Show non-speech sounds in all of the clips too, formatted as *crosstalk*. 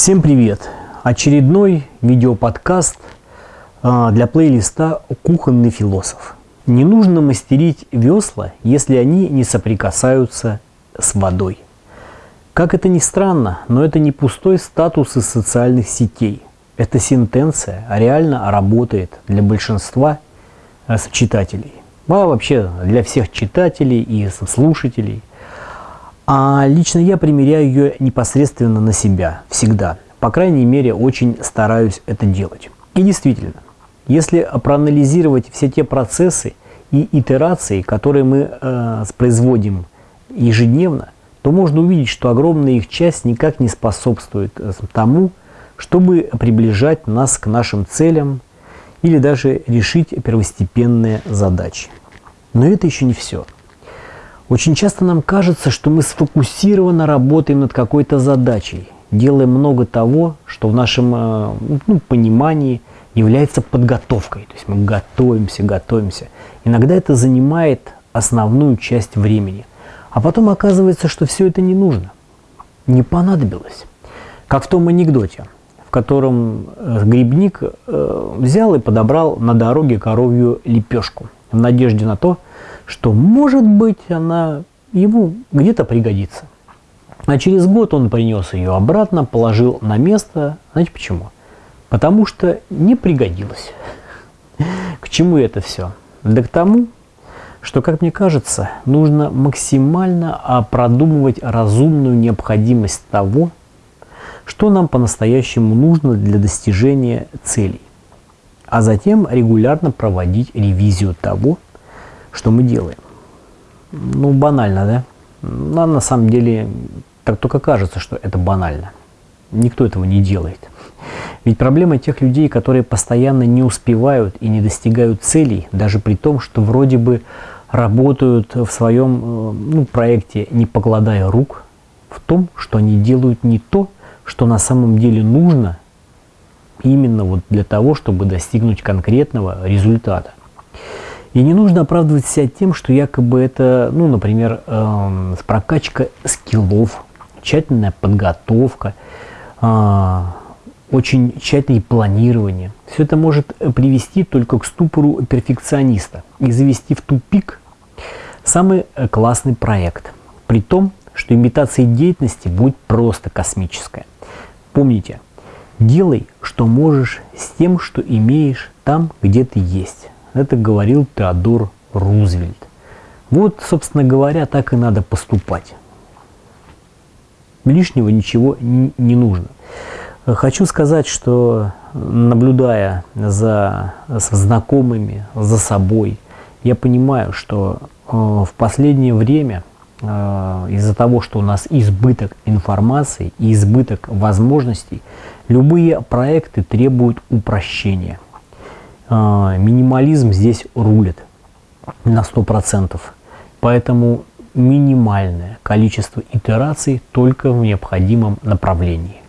Всем привет! Очередной видеоподкаст а, для плейлиста «Кухонный философ». Не нужно мастерить весла, если они не соприкасаются с водой. Как это ни странно, но это не пустой статус из социальных сетей. Эта сентенция реально работает для большинства а, читателей. А вообще для всех читателей и слушателей. А лично я примеряю ее непосредственно на себя, всегда. По крайней мере, очень стараюсь это делать. И действительно, если проанализировать все те процессы и итерации, которые мы э, производим ежедневно, то можно увидеть, что огромная их часть никак не способствует э, тому, чтобы приближать нас к нашим целям или даже решить первостепенные задачи. Но это еще не все. Очень часто нам кажется, что мы сфокусированно работаем над какой-то задачей, делаем много того, что в нашем э, ну, понимании является подготовкой. То есть мы готовимся, готовимся. Иногда это занимает основную часть времени. А потом оказывается, что все это не нужно, не понадобилось. Как в том анекдоте, в котором э, грибник э, взял и подобрал на дороге коровью лепешку в надежде на то, что, может быть, она ему где-то пригодится. А через год он принес ее обратно, положил на место. Знаете почему? Потому что не пригодилось. К чему это все? Да к тому, что, как мне кажется, нужно максимально продумывать разумную необходимость того, что нам по-настоящему нужно для достижения целей, а затем регулярно проводить ревизию того, что мы делаем. Ну, банально, да? Но на самом деле так только кажется, что это банально. Никто этого не делает. Ведь проблема тех людей, которые постоянно не успевают и не достигают целей, даже при том, что вроде бы работают в своем э, ну, проекте, не покладая рук, в том, что они делают не то, что на самом деле нужно именно вот для того, чтобы достигнуть конкретного результата. И не нужно оправдывать себя тем, что якобы это, ну, например, э, прокачка скиллов, тщательная подготовка, э, очень тщательное планирование. Все это может привести только к ступору перфекциониста и завести в тупик самый классный проект. При том, что имитация деятельности будет просто космическая. Помните, делай, что можешь с тем, что имеешь там, где ты есть. Это говорил Теодор Рузвельт. Вот, собственно говоря, так и надо поступать. Лишнего ничего не нужно. Хочу сказать, что наблюдая за знакомыми, за собой, я понимаю, что э, в последнее время э, из-за того, что у нас избыток информации и избыток возможностей, любые проекты требуют упрощения – минимализм здесь рулит на 100%. Поэтому минимальное количество итераций только в необходимом направлении.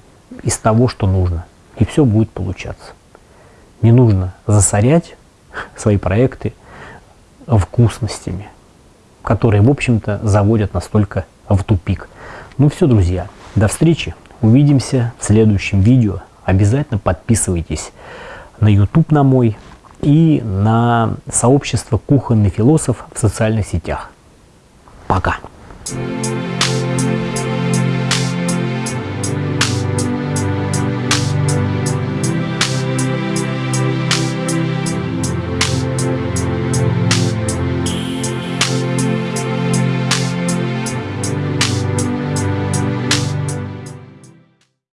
Из того, что нужно. И все будет получаться. Не нужно засорять *laughs* свои проекты вкусностями, которые, в общем-то, заводят настолько в тупик. Ну все, друзья, до встречи. Увидимся в следующем видео. Обязательно подписывайтесь на YouTube на мой и на сообщество «Кухонный философ» в социальных сетях. Пока! Thank you